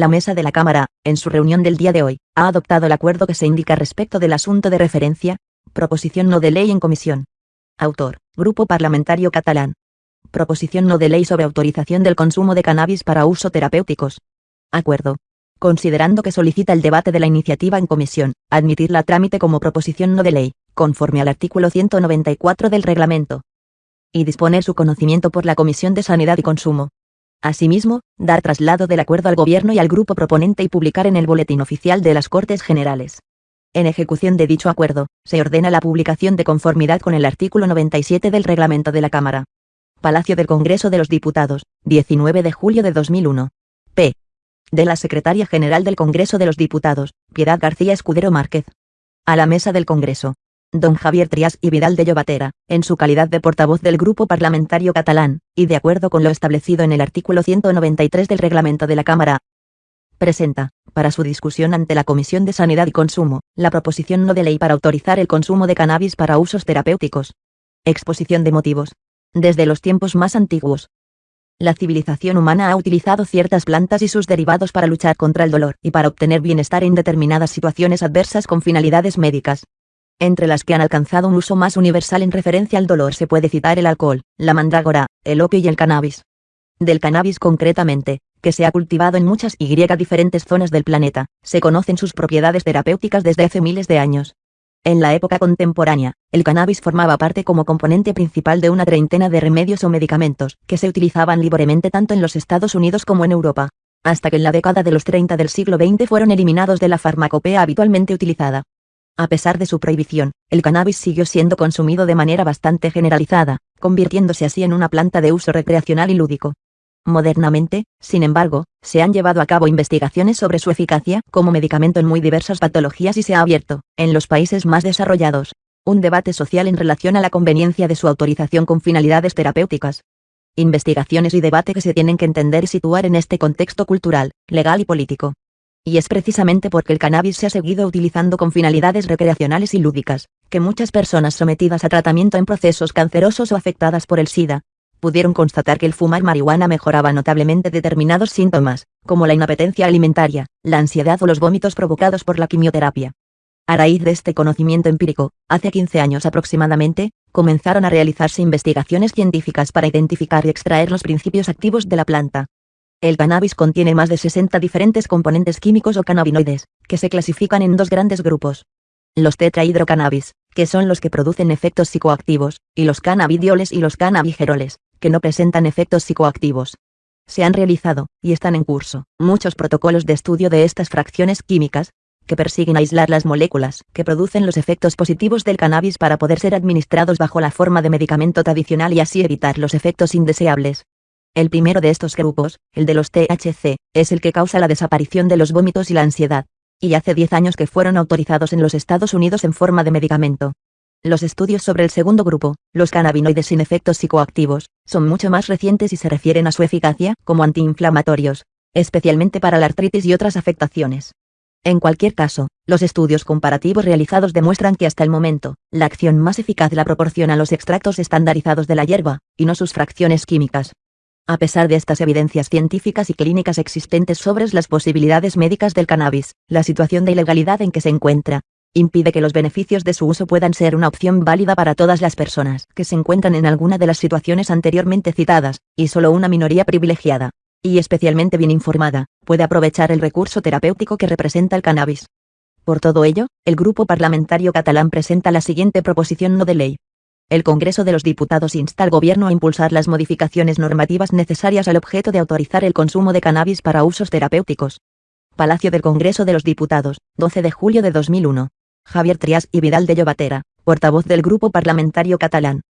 La mesa de la Cámara, en su reunión del día de hoy, ha adoptado el acuerdo que se indica respecto del asunto de referencia, proposición no de ley en comisión. Autor, Grupo Parlamentario Catalán. Proposición no de ley sobre autorización del consumo de cannabis para uso terapéuticos. Acuerdo. Considerando que solicita el debate de la iniciativa en comisión, admitirla a trámite como proposición no de ley, conforme al artículo 194 del reglamento. Y disponer su conocimiento por la Comisión de Sanidad y Consumo. Asimismo, dar traslado del acuerdo al Gobierno y al grupo proponente y publicar en el Boletín Oficial de las Cortes Generales. En ejecución de dicho acuerdo, se ordena la publicación de conformidad con el artículo 97 del reglamento de la Cámara. Palacio del Congreso de los Diputados, 19 de julio de 2001. P. De la Secretaria General del Congreso de los Diputados, Piedad García Escudero Márquez. A la mesa del Congreso, don Javier Trias y Vidal de Llobatera, en su calidad de portavoz del Grupo Parlamentario Catalán, y de acuerdo con lo establecido en el artículo 193 del reglamento de la Cámara, presenta, para su discusión ante la Comisión de Sanidad y Consumo, la proposición no de ley para autorizar el consumo de cannabis para usos terapéuticos. Exposición de motivos. Desde los tiempos más antiguos, la civilización humana ha utilizado ciertas plantas y sus derivados para luchar contra el dolor y para obtener bienestar en determinadas situaciones adversas con finalidades médicas. Entre las que han alcanzado un uso más universal en referencia al dolor se puede citar el alcohol, la mandrágora, el opio y el cannabis. Del cannabis concretamente, que se ha cultivado en muchas y diferentes zonas del planeta, se conocen sus propiedades terapéuticas desde hace miles de años. En la época contemporánea, el cannabis formaba parte como componente principal de una treintena de remedios o medicamentos que se utilizaban libremente tanto en los Estados Unidos como en Europa, hasta que en la década de los 30 del siglo XX fueron eliminados de la farmacopea habitualmente utilizada. A pesar de su prohibición, el cannabis siguió siendo consumido de manera bastante generalizada, convirtiéndose así en una planta de uso recreacional y lúdico. Modernamente, sin embargo, se han llevado a cabo investigaciones sobre su eficacia como medicamento en muy diversas patologías y se ha abierto, en los países más desarrollados, un debate social en relación a la conveniencia de su autorización con finalidades terapéuticas. Investigaciones y debate que se tienen que entender y situar en este contexto cultural, legal y político. Y es precisamente porque el cannabis se ha seguido utilizando con finalidades recreacionales y lúdicas, que muchas personas sometidas a tratamiento en procesos cancerosos o afectadas por el SIDA, pudieron constatar que el fumar marihuana mejoraba notablemente determinados síntomas, como la inapetencia alimentaria, la ansiedad o los vómitos provocados por la quimioterapia. A raíz de este conocimiento empírico, hace 15 años aproximadamente, comenzaron a realizarse investigaciones científicas para identificar y extraer los principios activos de la planta, el cannabis contiene más de 60 diferentes componentes químicos o cannabinoides, que se clasifican en dos grandes grupos. Los tetrahidrocannabis, que son los que producen efectos psicoactivos, y los cannabidioles y los cannabigeroles, que no presentan efectos psicoactivos. Se han realizado, y están en curso, muchos protocolos de estudio de estas fracciones químicas, que persiguen aislar las moléculas que producen los efectos positivos del cannabis para poder ser administrados bajo la forma de medicamento tradicional y así evitar los efectos indeseables. El primero de estos grupos, el de los THC, es el que causa la desaparición de los vómitos y la ansiedad, y hace 10 años que fueron autorizados en los Estados Unidos en forma de medicamento. Los estudios sobre el segundo grupo, los cannabinoides sin efectos psicoactivos, son mucho más recientes y se refieren a su eficacia como antiinflamatorios, especialmente para la artritis y otras afectaciones. En cualquier caso, los estudios comparativos realizados demuestran que hasta el momento, la acción más eficaz la proporcionan los extractos estandarizados de la hierba, y no sus fracciones químicas. A pesar de estas evidencias científicas y clínicas existentes sobre las posibilidades médicas del cannabis, la situación de ilegalidad en que se encuentra, impide que los beneficios de su uso puedan ser una opción válida para todas las personas que se encuentran en alguna de las situaciones anteriormente citadas, y solo una minoría privilegiada, y especialmente bien informada, puede aprovechar el recurso terapéutico que representa el cannabis. Por todo ello, el Grupo Parlamentario Catalán presenta la siguiente proposición no de ley, el Congreso de los Diputados insta al Gobierno a impulsar las modificaciones normativas necesarias al objeto de autorizar el consumo de cannabis para usos terapéuticos. Palacio del Congreso de los Diputados, 12 de julio de 2001. Javier Trias y Vidal de Llobatera, portavoz del Grupo Parlamentario Catalán.